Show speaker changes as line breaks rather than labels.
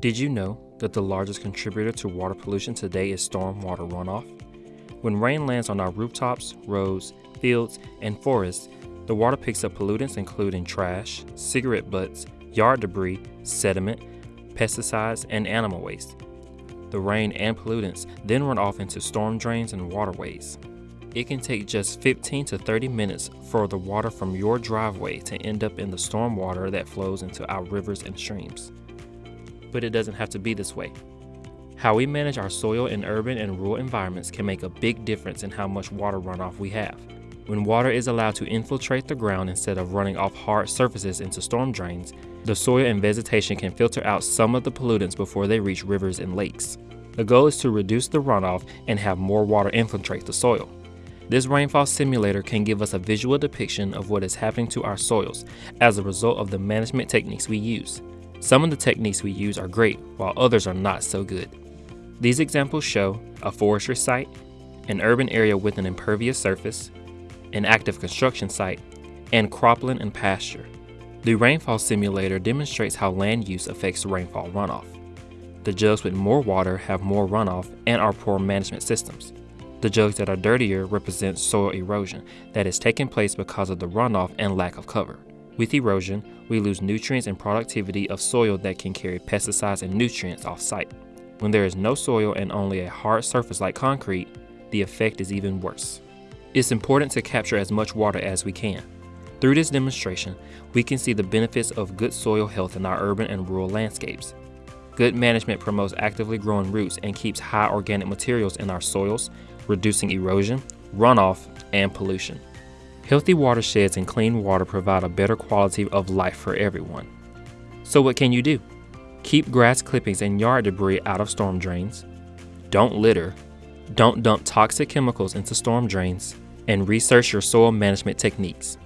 Did you know that the largest contributor to water pollution today is stormwater runoff? When rain lands on our rooftops, roads, fields, and forests, the water picks up pollutants including trash, cigarette butts, yard debris, sediment, pesticides, and animal waste. The rain and pollutants then run off into storm drains and waterways. It can take just 15 to 30 minutes for the water from your driveway to end up in the storm water that flows into our rivers and streams. But it doesn't have to be this way. How we manage our soil in urban and rural environments can make a big difference in how much water runoff we have. When water is allowed to infiltrate the ground instead of running off hard surfaces into storm drains, the soil and vegetation can filter out some of the pollutants before they reach rivers and lakes. The goal is to reduce the runoff and have more water infiltrate the soil. This rainfall simulator can give us a visual depiction of what is happening to our soils as a result of the management techniques we use. Some of the techniques we use are great, while others are not so good. These examples show a forestry site, an urban area with an impervious surface, an active construction site, and cropland and pasture. The rainfall simulator demonstrates how land use affects rainfall runoff. The jugs with more water have more runoff and are poor management systems. The jugs that are dirtier represent soil erosion that is taking place because of the runoff and lack of cover. With erosion, we lose nutrients and productivity of soil that can carry pesticides and nutrients off site. When there is no soil and only a hard surface like concrete, the effect is even worse. It's important to capture as much water as we can. Through this demonstration, we can see the benefits of good soil health in our urban and rural landscapes. Good management promotes actively growing roots and keeps high organic materials in our soils, reducing erosion, runoff, and pollution. Healthy watersheds and clean water provide a better quality of life for everyone. So what can you do? Keep grass clippings and yard debris out of storm drains. Don't litter. Don't dump toxic chemicals into storm drains. And research your soil management techniques.